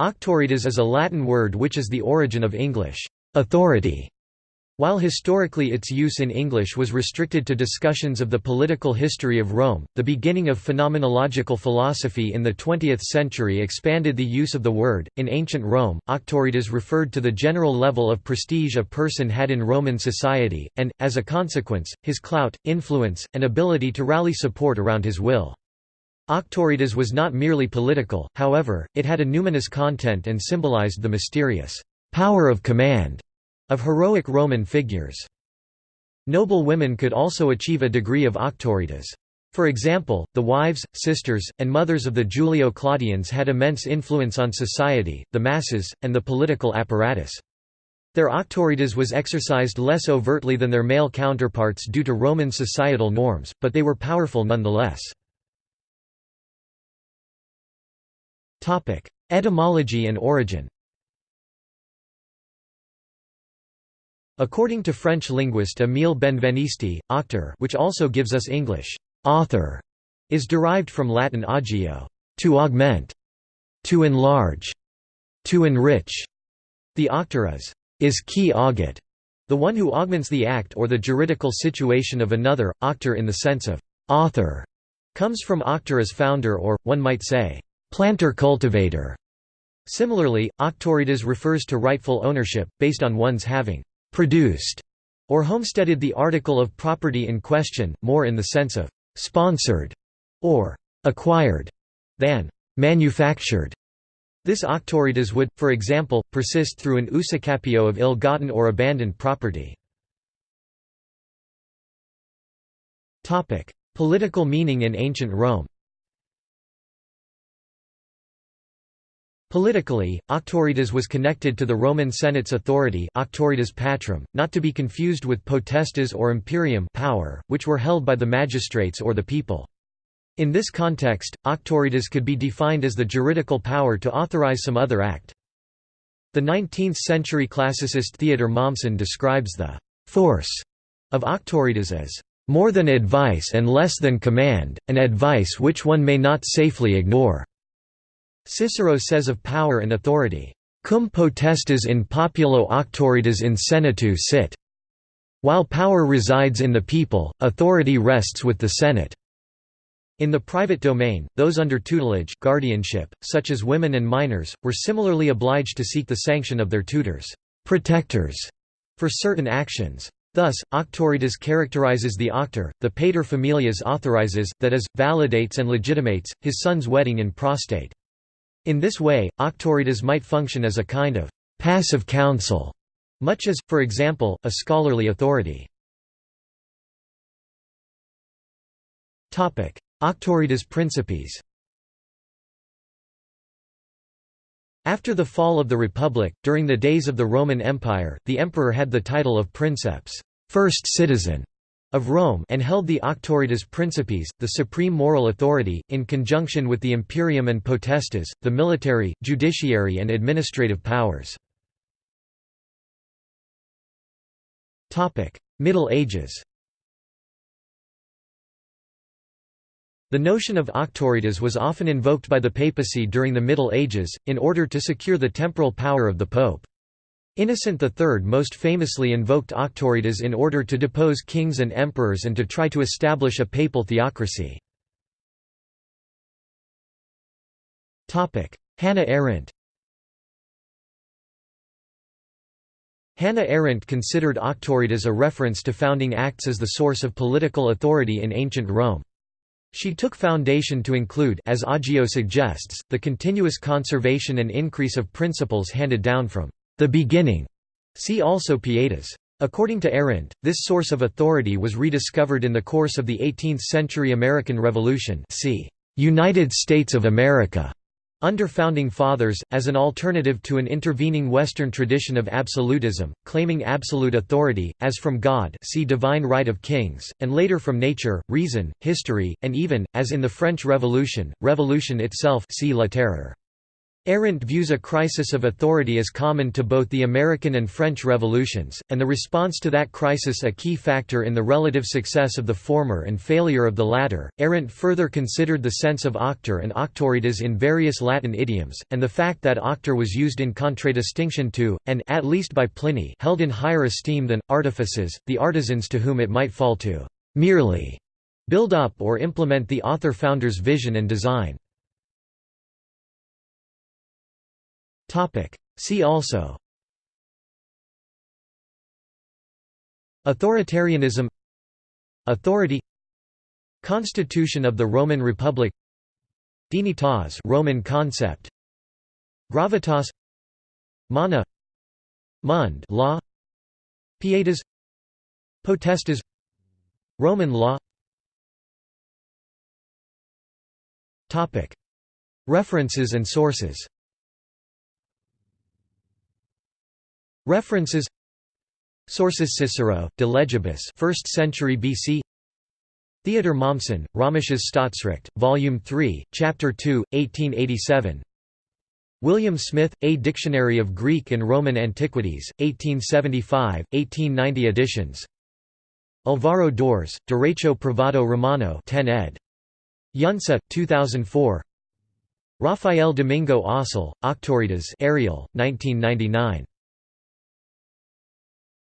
Auctoritas is a Latin word which is the origin of English authority. While historically its use in English was restricted to discussions of the political history of Rome, the beginning of phenomenological philosophy in the 20th century expanded the use of the word. In ancient Rome, auctoritas referred to the general level of prestige a person had in Roman society, and, as a consequence, his clout, influence, and ability to rally support around his will. Auctoritas was not merely political, however, it had a numinous content and symbolized the mysterious power of command of heroic Roman figures. Noble women could also achieve a degree of auctoritas. For example, the wives, sisters, and mothers of the Julio-Claudians had immense influence on society, the masses, and the political apparatus. Their auctoritas was exercised less overtly than their male counterparts due to Roman societal norms, but they were powerful nonetheless. Etymology and origin According to French linguist Émile Benveniste, auctor which also gives us English, author, is derived from Latin augeo, to augment, to enlarge, to enrich. The auctor is, is auget, the one who augments the act or the juridical situation of another. Auctor in the sense of author comes from auctor as founder or, one might say, planter-cultivator. Similarly, auctoritas refers to rightful ownership, based on one's having «produced» or homesteaded the article of property in question, more in the sense of «sponsored» or «acquired» than «manufactured». This auctoritas would, for example, persist through an usufructio of ill-gotten or abandoned property. Political meaning in ancient Rome Politically, auctoritas was connected to the Roman Senate's authority auctoritas patrum, not to be confused with potestas or imperium power, which were held by the magistrates or the people. In this context, auctoritas could be defined as the juridical power to authorize some other act. The 19th-century classicist Theodor Mommsen describes the «force» of auctoritas as «more than advice and less than command, an advice which one may not safely ignore». Cicero says of power and authority, cum potestas in populo auctoritas in senatus sit. While power resides in the people, authority rests with the Senate. In the private domain, those under tutelage guardianship, such as women and minors, were similarly obliged to seek the sanction of their tutors protectors", for certain actions. Thus, auctoritas characterizes the auctor, the pater familias authorizes, that is, validates and legitimates, his son's wedding in prostate. In this way, auctoritas might function as a kind of passive counsel, much as, for example, a scholarly authority. Auctoritas principis After the fall of the Republic, during the days of the Roman Empire, the emperor had the title of princeps first citizen", of Rome and held the Auctoritas Principis, the supreme moral authority, in conjunction with the imperium and potestas, the military, judiciary and administrative powers. Middle Ages The notion of auctoritas was often invoked by the papacy during the Middle Ages, in order to secure the temporal power of the pope. Innocent III most famously invoked auctoritas in order to depose kings and emperors and to try to establish a papal theocracy. Hannah Arendt Hannah Arendt considered auctoritas a reference to founding acts as the source of political authority in ancient Rome. She took foundation to include as Augeo suggests, the continuous conservation and increase of principles handed down from the beginning. See also Pietas. According to Arendt, this source of authority was rediscovered in the course of the 18th-century American Revolution see United States of America under Founding Fathers, as an alternative to an intervening Western tradition of absolutism, claiming absolute authority, as from God see Divine Right of Kings, and later from nature, reason, history, and even, as in the French Revolution, revolution itself see La Terreur. Arendt views a crisis of authority as common to both the American and French revolutions, and the response to that crisis a key factor in the relative success of the former and failure of the latter. Arendt further considered the sense of auctor and auctoritas in various Latin idioms, and the fact that auctor was used in contradistinction to, and at least by Pliny, held in higher esteem than artifices, the artisans to whom it might fall to merely build up or implement the author-founder's vision and design. See also. Authoritarianism. Authority. Constitution of the Roman Republic. Dignitas Roman concept. Gravitas. Mana. Mund law. Pietas. Potestas. Roman law. Topic. References and sources References. Sources Cicero, De Legibus 1st century BC Theodor Mommsen, Römisches Staatsrecht, Volume 3, Chapter 2, 1887 William Smith, A Dictionary of Greek and Roman Antiquities, 1875, 1890 editions. Alvaro d'Ors, Derecho Privado Romano 10 ed. Eunsa, 2004 Rafael Domingo Oslé, Auctoritas Ariel, 1999